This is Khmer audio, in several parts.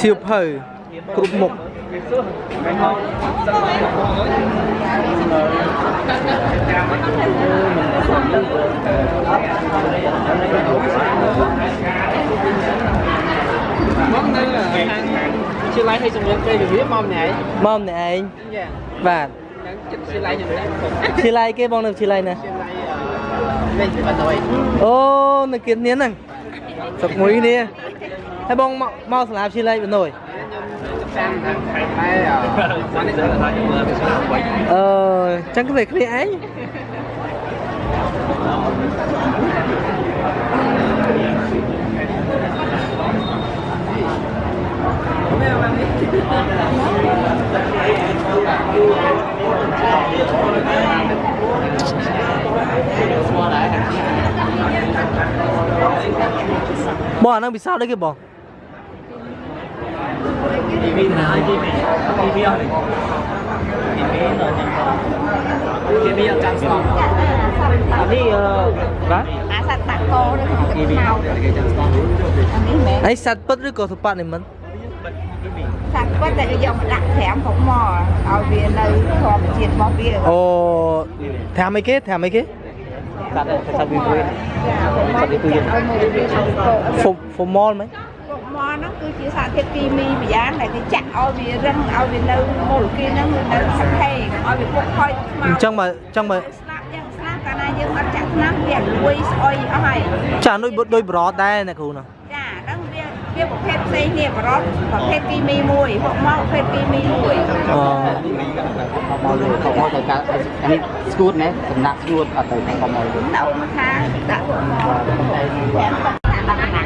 សៀវភៅគ្រប់មុខជាឡៃឲ្យជំរាបពេលវាមកម្នាក់មកម្នាក់ឯងចាបាទចឹងចិត្តជាឡៃជំរាបឈីឡៃគេបងនៅឈីឡៃណាជាឡៃលេខបាត់ហើយអូនៅគៀននេះហ្នឹងសុកមួយនេះ ហើយបងមកមកសាលាឈីឡៃបណ្ដោយ ចាំតាមខែតែអឺបាននេះទៅថា អឺចឹងគេគ្នាឯងបងអាហ្នឹងពិសោធន៍អីគេបង ទីវីណាទីវីទីវីអត់ទីវីដល់ទីវីអត់ចាំស្គាល់អានេះអឺបាទ អាសត្វតាក់កោនៅក្នុង ទឹកទីវីខ្មៅគេចាំស្គាល់អានេះមែនអីសัตว์ពិតឬក៏សុបនិមិត្តសត្វពិតតែគេយកមកដាក់ត្រាំផងមកឲ្យ ហ្វុំហ្វុំម៉លហ្មងពុកមកហ្នឹងគឺជាសារធាតុគីមីម្យ៉ាងដែលគេចាក់ឲ្យវារឹងឲ្យវានៅមូលគីហ្នឹងនៅសង្ខេឲ្យវាពុកខ້ອຍខ្មៅអញ្ចឹងបើអញ្ចឹងបើស្លាប់យ៉ាងស្លាប់កាលណាយើងអត់ចាក់ថ្នាំវាលួយស្អុយអស់ហើយចាដូចដូចបរតដែរអ្នកគ្រូណាចាហ្នឹងវាវាប្រភេទផ្សេងនេះបរតប្រភេទគីមីមួយពួកមកប្រភេទគីមីមួយអូមកលើខំមកទៅកាអានេះស្គួតណែសំណាក់ស្គួតអត់ទៅខំមកលើដាក់មកខាងដាក់ពួកមក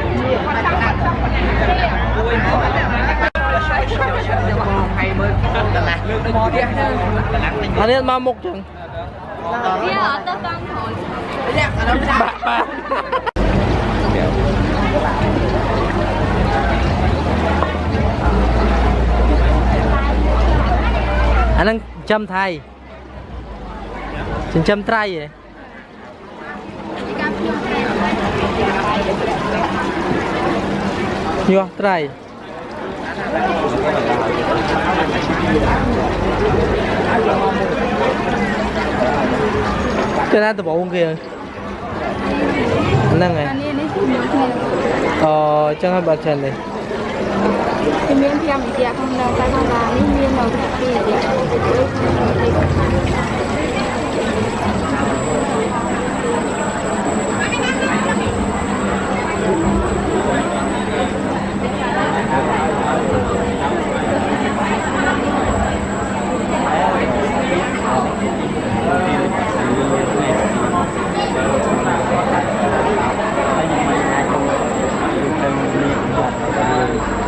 អានេះមកមុខចឹងវាអត់ទៅតាមខ្លួនបាក់បាក់អាហ្នឹងចិញ្ចឹមថៃចិញ្ចឹមត្រីហ៎ ញាស់ត្រីគេណាដំបងគេហ្នឹងហើយអានេះនេះមានគ្នាអូចឹងហើយបើចិននេះគឺមាន5វិទ្យាក្នុងនៅតែខាងឡានេះមាននៅពីវិទ្យា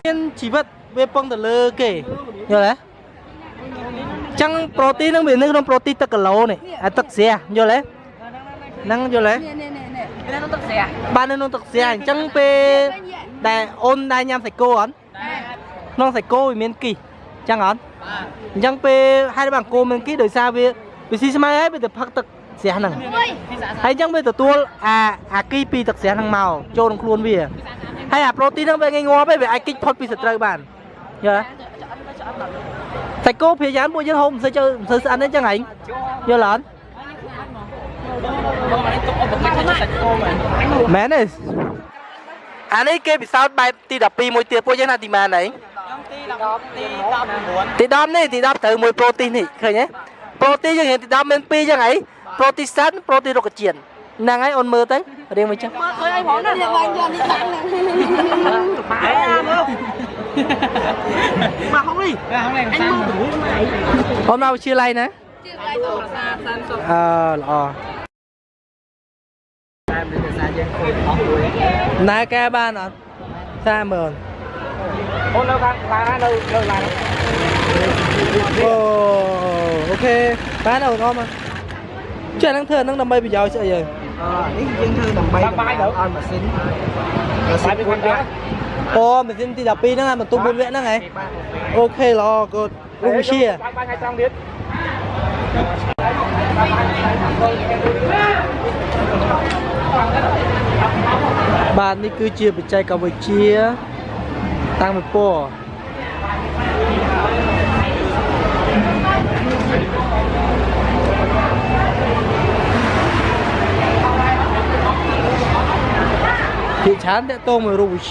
មានជីវិតវា ពឹងទៅលើគេយល់ទេចឹងប្រូតេអ៊ីនហ្នឹងវានៅក្នុងប្រូតេអ៊ីនទឹកគីឡូនេះអាទឹកស្រះយល់ទេហ្នឹងយល់ទេនេះនេះនេះនេះនេះទៅទឹកស្រះបាននៅក្នុងទឹកស្រះអញ្ចឹងពេលដែលអូនដែរញ៉ាំសាច់គោអត់ក្នុងសាច់គោវាមានគីសអញ្ចឹងអត់អញ្ចឹងពេលហេតុបានគោមានគីសដោយសារវាវាស៊ីស្មៅហើយវាទៅផឹកទឹកស្រះហ្នឹងហើយអញ្ចឹងវាទទួលអាអាគីពីទឹកស្រះហ្នឹងមកចូលក្នុងខ្លួនវាហើយអាប្រូតេអ៊ីនហ្នឹងវាងាយងាប់ទេវាអាចគិចផុតពីសត្រូវបាន យល់ទេសាច់គោព្យាយាមពួកយើងហូបមិនសូវចូលមិនសូវស្អាតទេអញ្ចឹងហែងយល់អត់បងអានេះទុកឧបករណ៍សាច់គោមែនមែនទេអានេះគេពិសោធន៍បែបទី12មួយទៀតពួកយើងណាទីម៉ានឯងទី10ទី19ទី10នេះទី10ត្រូវមួយប្រូតេអ៊ីននេះឃើញទេប្រូតេអ៊ីនយើងរៀនទី10មាន2ចឹងហីប្រូតេអ៊ីនសាន់ប្រូតេអ៊ីនរុក្ខជាតិហ្នឹងហើយអូនមើលទៅរៀងមួយចឹងមើលឃើញអីផងណាយើងបានយកនេះខាងហ្នឹង អេអាមើលមកហុងនេះហុងនេះអញមើលទៅមកអីអូនមកវិទ្យាល័យណាជឿឲ្យទៅប្រាសាទសានសុខអឺល្អតែមានភាសាយើងឃើញអស់មួយណែកែបានអត់សាមើលអូននៅខាងឡើងនៅនៅឡើងអូអូខេបានអូនអមមកចេះហ្នឹងធ្វើហ្នឹងដើម្បីប្រយោជន៍ស្អីហើយអនេះយើងធ្វើដើម្បីឲ្យម៉ាស៊ីនបាយពីគាត់ដែរ អូម៉ាស៊ីនទី12ហ្នឹងអាបន្ទុក4វគ្គហ្នឹងហ៎អូខេល្អកូនរុំវិជាបាយបាយថ្ងៃត្រង់ទៀតបាទនេះគឺជាបច្ចេកវិទ្យាតតាំងមួយពណ៌ភាគច្រើនតកតងមួយរូបវិទ្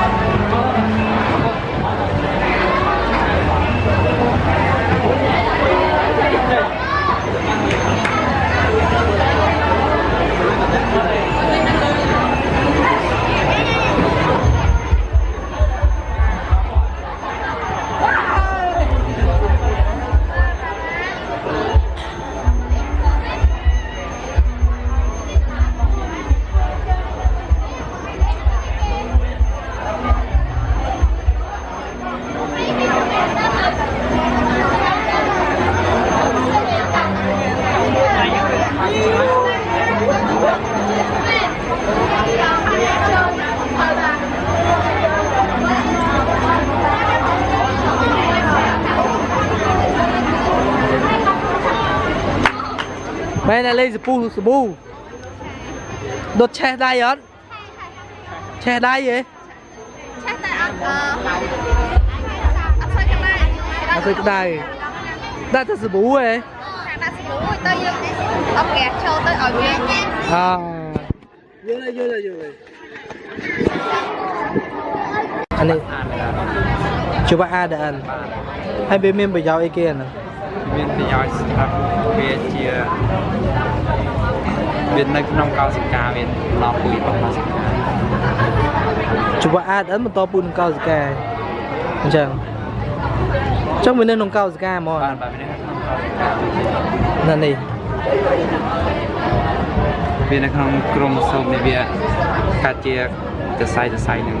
យាមែនតែលេងសពូសាប៊ូដុតឆេះដៃអត់ឆេះដៃហ៎ឆេះតែអត់អឺអត់ស្អីក្តៅអត់ស្អីក្តៅដាក់តែសាប៊ូហ៎តែដាក់ស្រួយទៅយើងអត់ប្រែចូលទៅឲ្យវាអយល់ហើយយល់ហើយយល់ហើយអានេះជួបអាដអានហើយវាមានប្រយោជន៍អីគេអាហ្នឹង មានប្រយោជន៍សម្រាប់វាជាវានៅក្នុងកោសិកាវាឡំពួយរបស់កោសិកាជួបអាដអានបន្តពូននឹងកោសិកាអញ្ចឹងអញ្ចឹងវានៅក្នុងកោសិកាហ្មងបានបាទវានៅក្នុងកោសិកាណានេះវានៅក្នុងក្រុមសូមនេះវាកាត់ជា សរសៃសរសៃហ្នឹង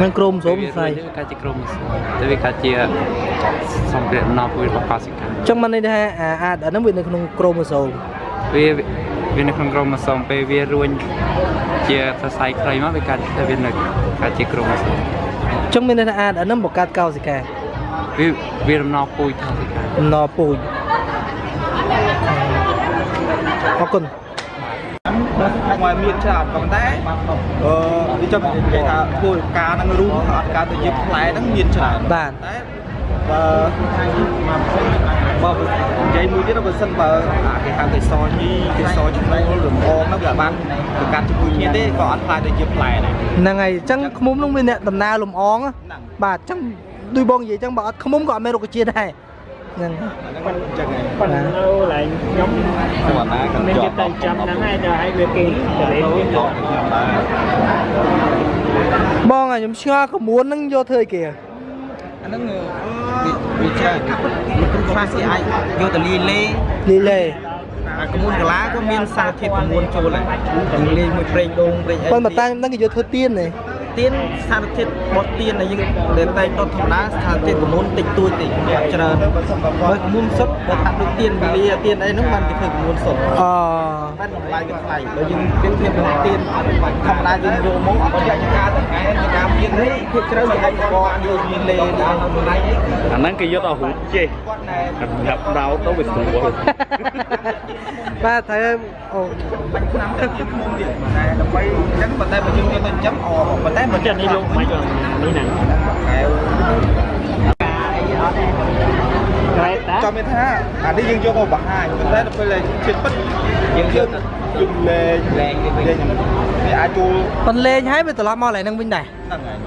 មិនក្រុមសូមស្អីវាកាត់ជាក្រុមសូមតែវាកាត់ជាសម្ភារៈឡំពួយរបស់កោសិកាអញ្ចឹងមិនន័យថាអាអាដអាហ្នឹងវានៅក្នុងក្រុមសូមវាវានៅក្នុងក្រុមសូមពេលវារួញជាសរសៃខ្លីមកវាកាត់តែវានៅកាត់ជាក្រុមសូមអញ្ចឹងមានន័យថាអាដអាហ្នឹងបង្កើតកោសិកាវាវារំណោពួយថាសិកាអំណរពូជអរគុណ មកមានច្រើនប៉ុន្តែអឺវាចង់និយាយថាធ្វើការនឹងរួមអត់ការទៅយកផ្លែហ្នឹងមានច្រើនបាទតែបើបើនិយាយមួយទៀតបើសិនបើអាគេហៅកេសរញីកេសរឈ្មោលរំអងហ្នឹងវាអត់បានប្រកាសជាមួយគ្នាទេក៏អត់ខ្លាចទៅជាផ្លែដែរហ្នឹងហើយអញ្ចឹងឃ្មុំនោះមានអ្នកដំណើរលំអងណាហ្នឹងបាទអញ្ចឹងដូចបងនិយាយអញ្ចឹងបើអត់ឃ្មុំក៏អត់មានរុក្ខជាតិដែរ ហ្នឹងហ្នឹងមិនអញ្ចឹងឯងប៉ុន្តែនៅឡើងខ្ញុំគាត់ណាក៏មានជាគេប់តែចាំហ្នឹងហើយទៅឲ្យវាគេទៅលេងវាតោះខ្ញុំដែរបងអាខ្ញុំឆ្ងល់ក្មួយហ្នឹងយកធ្វើអីគេអាហ្នឹងវាច្រើនលោកគ្រូខ្លះគេអាចយកទៅលាយលេលីលេអាកមុនកលាក៏មានសារធាតុ9ចូលដែរទាំងលេងមួយប្រេងដូងប្រេងអីប៉ុន្តែតែហ្នឹងគេយកធ្វើទៀនទេ ទៀនសារធាតុបត់ទៀនដែលយើងដែលតែងដុតធម្មតាសារធាតុកមុនតិចតួចតិចអត់ច្រើនបើកមុនសុទ្ធបើថាដូចទៀនវេលាទៀនអីហ្នឹងបានគេធ្វើកមុនសុទ្ធអបានតម្លៃវាថ្លៃបើយើងទៀនធៀបនឹងទៀនធម្មតាយើងយកមកអត់យកការទៅកែការមាននេះភាគច្រើនគេអាចបកយកមានលេនេះអាហ្នឹងគេយកទៅរូបចេះគាត់ណែសម្រាប់ដោតទៅវាស្រួលបាទត្រូវអូបាច់ឆ្នាំទៅទៀតមុំទៀតតែដើម្បីអញ្ចឹងប៉ុន្តែបើយើងយកទៅចិញ្ចឹមអប៉ុន្តែមិនចិត្តនេះលោកមិនក៏នេះណាកែវក្រែតតាចាំមានថាអានេះយើងយកមកបង្ហាញប៉ុន្តែដល់ពេលជាតិពិតយើងយកយើងលេងលេងលេងវាអាចចូលប៉ុន្តែលេងហើយវាត្រឡប់មកកន្លែងហ្នឹងវិញដែរហ្នឹងហើយ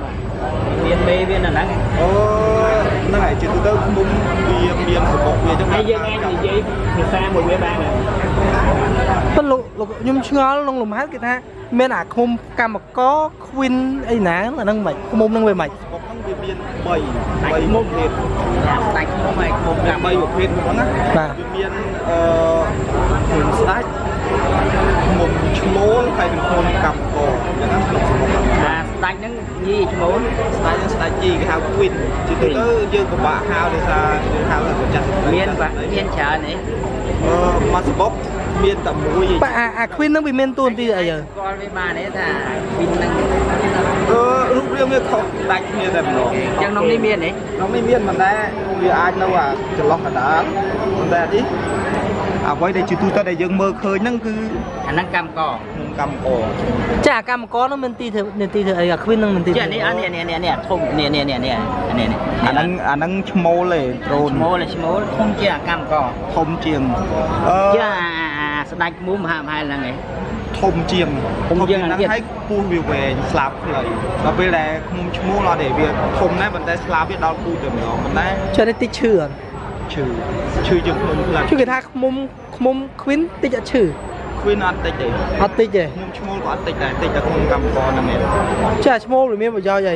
មានមេវានៅហ្នឹងអូហ្នឹងហើយជាទូទៅឃុំវាមានសបុកវាអញ្ចឹងហើយយើងអាចនិយាយភាសាមួយវាបានហើយប៉ុន្តែលោកលោកខ្ញុំឆ្ងល់ក្នុងលំហែគេថា មានអាឃុំកម្មកខ្វិនអីណាអាហ្នឹងមិនឃុំហ្នឹងវាមិនសបុកហ្នឹងវាមាន3 3មុខភេទដាច់ខ្ញុំឲ្យខ្ញុំ3ប្រភេទហ្នឹងណាបាទវាមានអឺឃុំស្ដាច់ឃុំឈ្មោលហើយនិងឃុំកម្មកអញ្ចឹងណាក្នុងសបុកហ្នឹងអាស្ដាច់ហ្នឹងយីឈ្មោលស្ដាច់នឹងស្ដាច់ជីគេហៅ Queen ជាទូទៅយើងពិបាកហៅដោយសារយើងហៅថាចាស់មានបាទមានច្រើនអីអឺមកសបុក មានតែមួយឯងបាទអាអាខ្វិនហ្នឹងវាមានតួនាទីអីយើស្គាល់វាបានទេថាវិនហ្នឹងអឺរូបរាងវាខុសដាច់គ្នាតែម្ដងអញ្ចឹងក្នុងនេះមានទេក្នុងនេះមានប៉ុន្តែវាអាចនៅអាចន្លោះកណ្ដាលប៉ុន្តែនេះអ្វីដែលជាទូទៅដែលយើងមើលឃើញហ្នឹងគឺអាហ្នឹងកម្មកក្នុងកម្មករចាកម្មករនោះមានទីធ្វើនាទីធ្វើអីអាគ្មាននឹងមានទីចេះនេះអានេះនេះនេះធំនេះនេះនេះនេះនេះនេះអាហ្នឹងអាហ្នឹងឈ្មោលទេដ្រូនឈ្មោលឈ្មោលធំជាអាកម្មករធំជាងអឺជាអា ស្ដាច់មូមហាមហាលហ្នឹងឯងធំជាងធំជាងហ្នឹងទៀតហើយពោះវាវែងស្លាបខ្លីដល់ពេលដែលខ្ញុំឈ្មោលអត់ទេវាធំដែរប៉ុន្តែស្លាបវាដល់គូទៅម្ដងប៉ុន្តែចុះនេះតិចឈឺអត់ឈឺឈឺជាងខ្ញុំផ្លាត់ជួយគេថាខ្មុំខ្មុំគ្វីនតិចអត់ឈឺគ្វីនអត់តិចទេអត់តិចទេខ្ញុំឈ្មោលក៏អត់តិចដែរតិចតែខ្ញុំកម្មករហ្នឹងឯងចាឈ្មោះវាមានប្រយោជន៍អី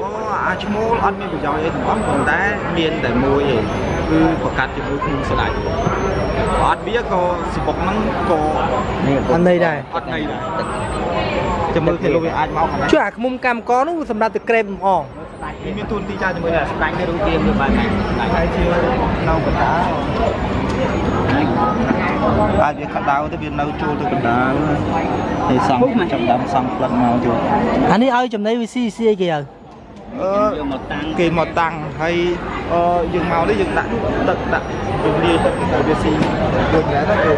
អូអាឈ្មោលអត់មានប្រយោជន៍អីទាំងអស់ប៉ុន្តែមានតែមួយឯងគឺប្រកាសជាមួយខ្ញុំស្ដាច់ អត់វាក៏សបុកហ្នឹងក៏នេះអត់ន័យដែរអត់ន័យដែរចាំមើលគេលោកវាអាចមកកន្លែងជួយអាខ្មុំកម្មករនោះសម្រាប់ទៅក្រេបលម្អងនេះមានទូនទីចាជាមួយដែរស្ដាច់ទៅរូបទាមទៅបានហ្នឹងស្ដាច់ហើយជានៅកណ្ដាលអាចវាក្តៅទៅវានៅចូលទៅកណ្ដាលហើយសង់ចំដាំសង់ផ្លឹកមកចូលអានេះឲ្យចំណីវិស៊ីស៊ីអីគេឲ្យអឺយកមកតាំង គេមកតាំងហើយអឺយើងមកនេះយើងដាក់ទឹកដាក់យើងលាយទឹកហើយវាស៊ីដូចហ្នឹងទៅយើ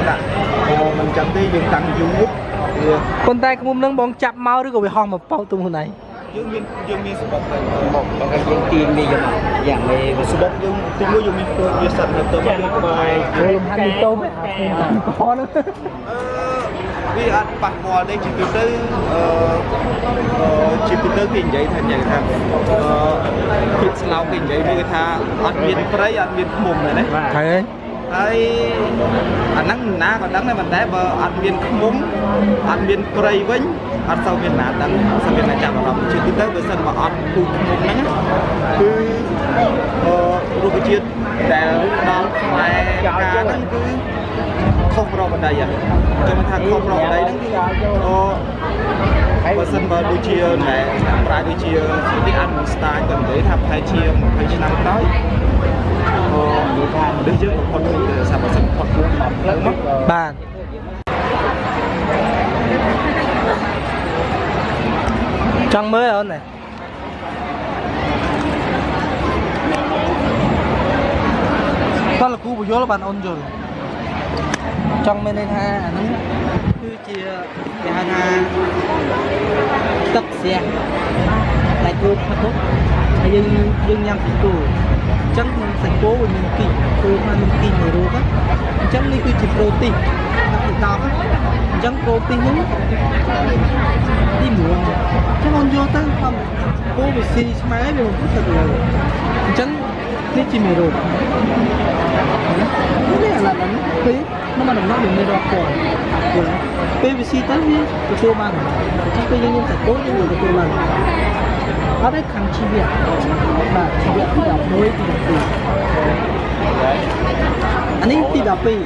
ងដាក់អឺមិនចាំទេយើងតាំងយូរវាប៉ុន្តែខ្មុំនឹងបងចាប់មកឬក៏វាហោះមកប៉ោទុំខ្លួនឯងយើងមានយើងមានសបុកទៅមកបើយើងទាញនេះយកមកយ៉ាងនេះសបុកយើងទីមួយយើងមានព្រោះវាសិតទៅទៅយើងក្បែរលំហាត់មីតូមអាខ្មុំកម្មករនោះអឺ វាអត់ប៉ះពាល់ទេជាទូទៅអឺអឺជាទូទៅគេនិយាយថាយ៉ាងថាអឺភាពស្លោកគេនិយាយវាគេថាអត់មានព្រៃអត់មានឃុំទេណាហើយហើយអាហ្នឹងណាក៏ដឹងដែរប៉ុន្តែបើអត់មានឃុំអត់មានព្រៃវិញអត់សូវមានណាដឹងអត់សូវមានណាចាប់អារម្មណ៍ជាទូទៅបើសិនមកអត់ពូឃុំហ្នឹងគឺអឺរុក្ខជាតិដែលដល់ផ្លែផ្កាហ្នឹងគឺ ខុសប្រវត្តិហ្នឹងចាំថាខុសប្រវត្តិហ្នឹងគឺអឺបើសិនបើដូចជាណែប្រាយដូចជាទីអានស្តាយក៏និយាយថាប្រហែលជា20ឆ្នាំក្រោយអឺនិយាយថាមនុស្សយើងបំផុតពីសាប់សិនផុតខ្លួនអត់ផ្លូវមកបាទចង់មើលអូនណាតោះលោកគ្រូបញ្យល់បានអូនយល់ ចង់មានន័យថាអានេះគឺជាគេហៅថាទឹកស្រះតែគូផឹកហើយយើងយើងញ៉ាំសាច់គោអញ្ចឹងក្នុងសាច់គោវាមានគីគោมันមានគីមួយរូបអញ្ចឹងនេះគឺជាប្រូតេអ៊ីនទី10អញ្ចឹងប្រូតេអ៊ីនហ្នឹងទី1អញ្ចឹងអូនយកទៅធម្មគោវាស៊ីស្មែវាមិនពុះទៅលើអញ្ចឹងនេះជាមេរោគនេះអាឡាននេះពេលនោះមកដំណោះវាមានរ កគាត់យល់ពេលវាស៊ីទៅវាទទួលបានអញ្ចឹងពេលយើងញ៉ាំសាច់គោយើងនឹងទទួលបានអត់ទេខាងជីវៈបាទជីវៈទី11ទី12